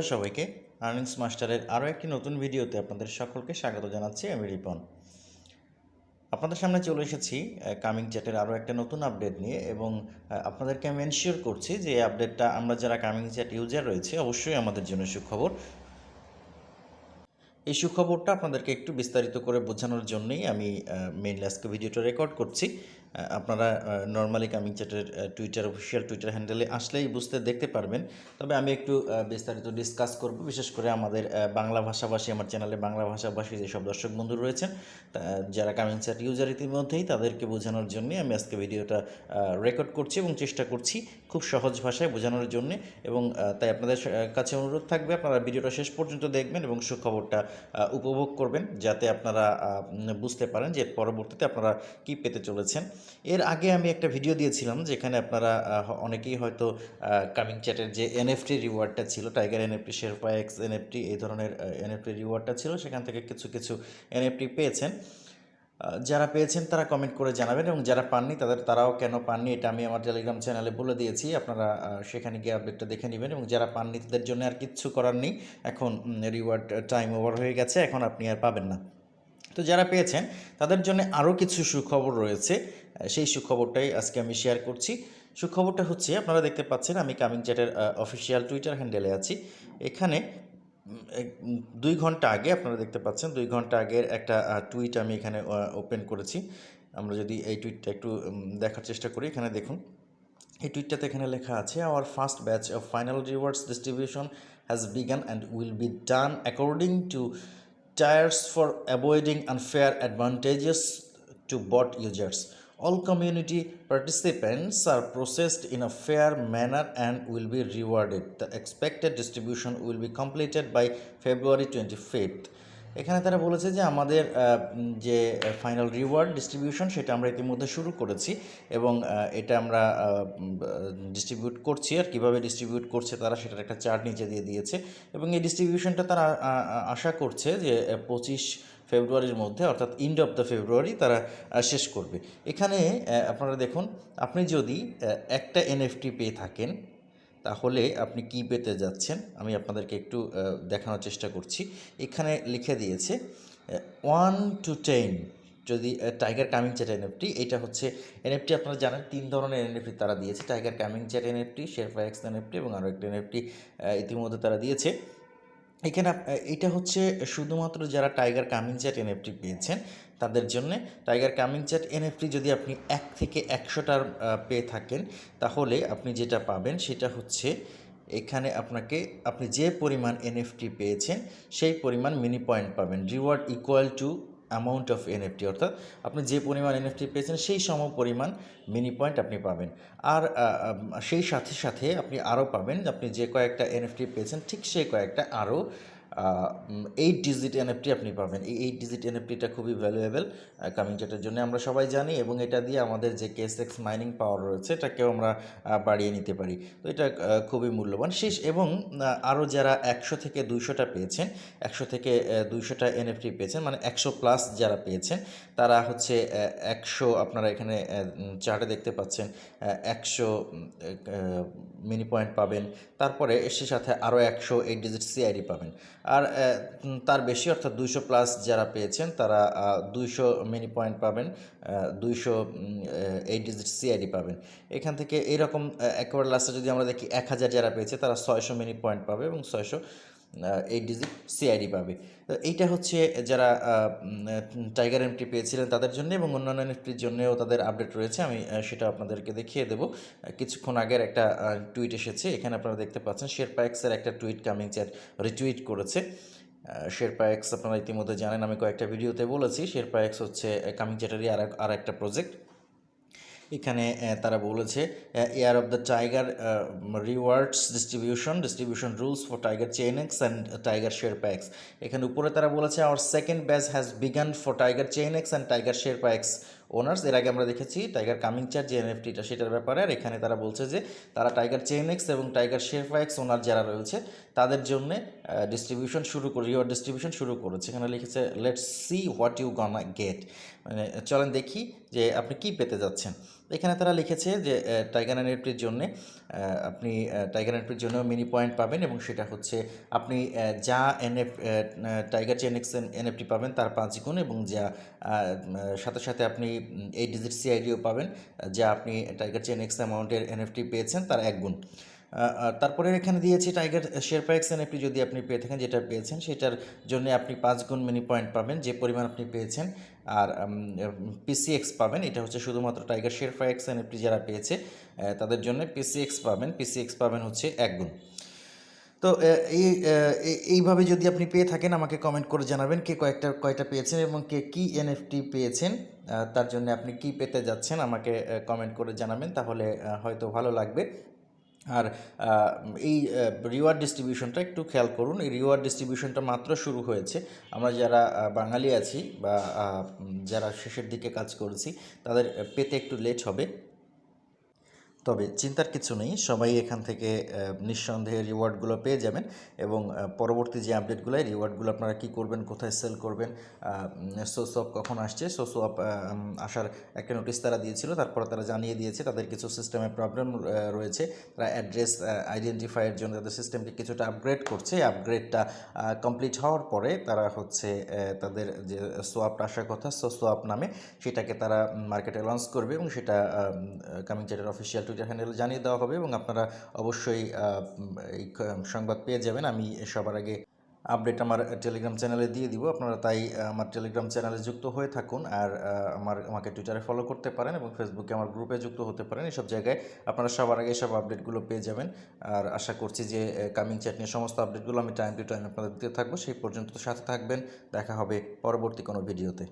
Hello সবাইকে। Earnings মাস্টারের আরও একটি নতুন ভিডিওতে আপনাদের সকলকে স্বাগত জানাচ্ছি আমি রিপন। আপনাদের সামনে চলে এসেছি কামিং চ্যাটের আরও একটা নতুন আপডেট নিয়ে এবং আপনাদেরকে আমি এনশিওর করছি যে এই আপডেটটা আমরা যারা কামিং চ্যাট ইউজার রয়েছে অবশ্যই আমাদের জন্য সুখবর। এই সুখবরটা আপনাদেরকে একটু বিস্তারিত করে বোঝানোর জন্যই আমি মেইনলি আজকে ভিডিওটা রেকর্ড করছি। আপনারা নর্মালি কামিং চ্যাটের টুইটার অফিসিয়াল টুইটার হ্যান্ডেলে আসলেই বুঝতে, দেখতে পারবেন। তবে আমি একটু বিস্তারিত ডিসকাস করব, বিশেষ করে আমাদের বাংলা ভাষাভাষী, আমার চ্যানেলে বাংলা ভাষাভাষী যেসব দর্শক বন্ধু রয়েছেন যারা কামিং চ্যাট ইউজার ইতিমধ্যেই, তাদেরকে বোঝানোর জন্যই আমি আজকে ভিডিওটা রেকর্ড করছি এবং চেষ্টা করছি খুব সহজ ভাষায় বোঝানোর জন্য এবং তাই আপনাদের কাছে অনুরোধ থাকবে, আপনারা ভিডিওটা শেষ পর্যন্ত দেখবেন এবং সুখবরটা উপভোগ করবেন, যাতে আপনারা বুঝতে পারেন যে পরবর্তীতে আপনারা কি পেতে চলেছেন। এর আগে আমি একটা ভিডিও দিয়েছিলাম যেখানে আপনারা অনেকেই হয়তো কামিং চ্যাটের যে এনএফটি রিওয়ার্ডটা ছিল tiger NFT Sherpa X NFT এই ধরনের এনএফটি রিওয়ার্ডটা ছিল, সেখান থেকে কিছু কিছু এনএফটি পেয়েছেন। যারা পেয়েছেন তারা কমেন্ট করে জানাবেন এবং যারা পাননি তাদের, তারাও কেন পাননি এটা আমি আমার টেলিগ্রাম চ্যানেলে বলে দিয়েছি, আপনারা সেখানে গিয়ে আপডেটটা দেখে নেবেন এবং যারা পাননি তাদের জন্য আর কিচ্ছু করার নেই, এখন রিওয়ার্ড টাইম ওভার হয়ে গেছে, এখন আপনি আর পাবেন না। তো যারা পেয়েছেন তাদের জন্য আরও কিছু সুখবর রয়েছে। সেই সুখবরটাই আজকে আমি শেয়ার করছি। সুখবরটা হচ্ছে, আপনারা দেখতে পাচ্ছেন, আমি কামিং চ্যাটের অফিসিয়াল টুইটার হ্যান্ডেলে আছি। এখানে দুই ঘণ্টা আগে আপনারা দেখতে পাচ্ছেন, দুই ঘণ্টা আগের একটা টুইট আমি এখানে ওপেন করেছি। আমরা যদি এই টুইটটা একটু দেখার চেষ্টা করি, এখানে দেখুন। এই টুইটটাতে এখানে লেখা আছে our first batch of final rewards distribution has begun and will be done according to tiers for avoiding unfair advantages to bot users. All community participants are processed in a fair manner and will be rewarded. The expected distribution will be completed by February 25th. এখানে তারা বলেছে যে আমাদের যে final reward distribution সেটা আমরা ইতিমধ্যে শুরু করেছি এবং এটা আমরা ডিস্ট্রিবিউট করছি আর কীভাবে ডিস্ট্রিবিউট করছে তারা সেটার একটা চার্ট নিচে দিয়ে দিয়েছে এবং এই ডিস্ট্রিবিউশনটা তারা আশা করছে যে পঁচিশ ফেব্রুয়ারির মধ্যে, অর্থাৎ ইন্ড অফ দ্য ফেব্রুয়ারি তারা শেষ করবে। এখানে আপনারা দেখুন, আপনি যদি একটা এনএফটি পেয়ে থাকেন, তাহলে আপনি কি পেতে যাচ্ছেন? আমি আপনাদেরকে একটু দেখানোর চেষ্টা করছি। এখানে লিখে দিয়েছে ওয়ান টু টেন যদি টাইগার কামিং চ্যাট এনএফটি এটা হচ্ছে এনএফটি আপনারা জানেন, তিন ধরনের এনএফটি তারা দিয়েছে। Tiger coming chat NFT Sherpa X NFT এবং আরও একটা এনএফটি ইতিমধ্যে তারা দিয়েছে। এখানে এটা হচ্ছে শুধুমাত্র যারা টাইগার কামিং চ্যাট এনএফটি পেয়েছেন, তাদের জন্য টাইগার কামিং চ্যাট এনএফটি যদি আপনি এক থেকে একশোটার পেয়ে থাকেন, তাহলে আপনি যেটা পাবেন সেটা হচ্ছে এখানে আপনাকে, আপনি যে পরিমাণ এনএফটি পেয়েছেন, সেই পরিমাণ মিনি পয়েন্ট পাবেন। Reward equal to amount of NFT অর্থাৎ আপনি যে পরিমাণ এনএফটি পেয়েছেন, সেই সম পরিমাণ মিনি পয়েন্ট আপনি পাবেন। আর সেই সাথে সাথে আপনি আরও পাবেন, আপনি যে কয়েকটা এনএফটি পেয়েছেন, ঠিক সেই কয়েকটা আরও এইট ডিজিট এনএফটি আপনি পাবেন। এই এইট ডিজিট এনএফটিটা খুবই ভ্যালুয়েবল কামিং চ্যাটের জন্য আমরা সবাই জানি এবং এটা দিয়ে আমাদের যে কেস এক্স মাইনিং পাওয়ার রয়েছে, এটাকেও আমরা বাড়িয়ে নিতে পারি। তো এটা খুবই মূল্যবান। শেষ এবং আরও যারা একশো থেকে দুইশোটা পেয়েছেন, একশো থেকে দুইশোটা এনএফটি পেয়েছেন মানে একশো প্লাস যারা পেয়েছেন, তারা হচ্ছে একশো আপনারা এখানে চার্টে দেখতে পাচ্ছেন একশো মিনি পয়েন্ট পাবেন। তারপরে সে সাথে আরও একশো এইট ডিজিট সিআইডি পাবেন। আর তার বেশি, অর্থাৎ দুইশো প্লাস যারা পেয়েছেন, তারা দুইশো মিনি পয়েন্ট পাবেন দুইশো এইট ডিজিট সিআইডি পাবেন। এখান থেকে এরকম একেবারে লাস্টে যদি আমরা দেখি এক হাজার যারা পেয়েছে, তারা ছয়শো মিনি পয়েন্ট পাবে এবং ছয়শো এইট ডিজিট সিআইডি পাবে। তো এইটা হচ্ছে যারা টাইগার এমটি পেয়েছিলেন তাদের জন্য এবং অন্যান্য এনএফটির জন্যও তাদের আপডেট রয়েছে। আমি সেটা আপনাদেরকে দেখিয়ে দেবো। কিছুক্ষণ আগের একটা টুইট এসেছে। এখানে আপনারা দেখতে পাচ্ছেন শেরপা এক্সের একটা টুইট কামিং চ্যাট রিটুইট করেছে। শেরপা এক্স আপনারা ইতিমধ্যে জানেন, আমি কয়েকটা ভিডিওতে বলেছি। শেরপা এক্স হচ্ছে কামিং চ্যাটেরই আর আর একটা প্রজেক্ট এখানে তারা বলেছে air of the tiger rewards distribution distribution rules for tiger ChainX and tiger share packs এখানে উপরে তারা বলেছে our second batch has begun for tiger ChainX and tiger share packs owners এর আগে আমরা দেখেছি টাইগার কামিং চার যে এনএফটিটা সেটার ব্যাপারে, আর এখানে তারা বলছে যে, তারা টাইগার চেইনেক্স এবং টাইগার শেয়ার প্যাক্স ওনার যারা রয়েছে, তাদের জন্য ডিস্ট্রিবিউশন শুরু করে রিওয়ার্ড ডিস্ট্রিবিউশন শুরু করেছে এখানে লিখেছে let's see what you gonna get মানে চলেন দেখি যে আপনি কি পেতে যাচ্ছেন। এখানে তারা লিখেছে যে টাইগার এনএফটির জন্য আপনি টাইগার এনএফটির জন্য মিনি পয়েন্ট পাবেন এবং সেটা হচ্ছে আপনি যা এনএফ টাইগার চেনএক্স এনএফটি পাবেন তার পাঁচ গুণ এবং যা সাথে সাথে আপনি এই ডিজিট সিআইডিও পাবেন, যা আপনি টাইগার চেন এক্স অ্যামাউন্টের এনএফটি পেয়েছেন তার এক গুণ। তারপরে এখানে দিয়েছি টাইগার শেরপা এক্স এনএফটি যদি আপনি পেয়ে থাকেন, যেটা পেয়েছেন, সেটার জন্য আপনি পাঁচ গুণ মিনি পয়েন্ট পাবেন, যে পরিমাণ আপনি পেয়েছেন। আর পিসিএক্স পাবেন, এটা হচ্ছে শুধুমাত্র টাইগার শেরপা এক্স এনএফটি যারা পেয়েছে তাদের জন্য পিসিএক্স পাবেন। পিসিএক্স পাবেন হচ্ছে এক গুণ। তো এই এইভাবে যদি আপনি পেয়ে থাকেন, আমাকে কমেন্ট করে জানাবেন কে কয়েকটা, কয়টা পেয়েছেন এবং কে কী এনএফটি পেয়েছেন। তার জন্য আপনি কি পেতে যাচ্ছেন, আমাকে কমেন্ট করে জানাবেন, তাহলে হয়তো ভালো লাগবে। আর এই রিওয়ার্ড ডিস্ট্রিবিউশনটা একটু খেয়াল করুন। এই রিওয়ার্ড ডিস্ট্রিবিউশনটা মাত্র শুরু হয়েছে। আমরা যারা বাঙালি আছি বা যারা শেষের দিকে কাজ করেছি, তাদের পেতে একটু লেট হবে। তবে চিন্তার কিছু নেই, সবাই এখান থেকে নিঃসন্দেহে রিওয়ার্ডগুলো পেয়ে যাবেন এবং পরবর্তী যে আপডেটগুলো রিওয়ার্ডগুলো আপনারা কী করবেন, কোথায় সেল করবেন সোসপ কখন আসছে সোসপ আসার একটা নোটিশ তারা দিয়েছিল, তারপরে তারা জানিয়ে দিয়েছে, তাদের কিছু সিস্টেমে প্রবলেম রয়েছে, তারা অ্যাড্রেস আইডেন্টিফাইয়ের জন্য তাদের সিস্টেমকে কিছুটা আপগ্রেড করছে আপগ্রেডটা কমপ্লিট হওয়ার পরে তারা হচ্ছে তাদের যে সোয়াপটা আসার কথা সো সোয়াপ নামে সেটাকে তারা মার্কেটে লঞ্চ করবে এবং সেটা কামিং চ্যাটের অফিসিয়াল টুইটার হ্যান্ডেলে জানিয়ে দেওয়া হবে এবং আপনারা অবশ্যই এই সংবাদ পেয়ে যাবেন। আমি সবার আগে আপডেট আমার টেলিগ্রাম চ্যানেলে দিয়ে দিব। আপনারা তাই আমার টেলিগ্রাম চ্যানেলে যুক্ত হয়ে থাকুন আর আমার, আমাকে টুইটারে ফলো করতে পারেন এবং ফেসবুকে আমার গ্রুপে যুক্ত হতে পারেন। এসব জায়গায় আপনারা সবার আগে সব আপডেটগুলো পেয়ে যাবেন। আর আশা করছি যে কামিং চ্যাট নিয়ে সমস্ত আপডেটগুলো আমি টাইম টু টাইম আপনাদের দিতে থাকব। সেই পর্যন্ত সাথে থাকবেন। দেখা হবে পরবর্তী কোনো ভিডিওতে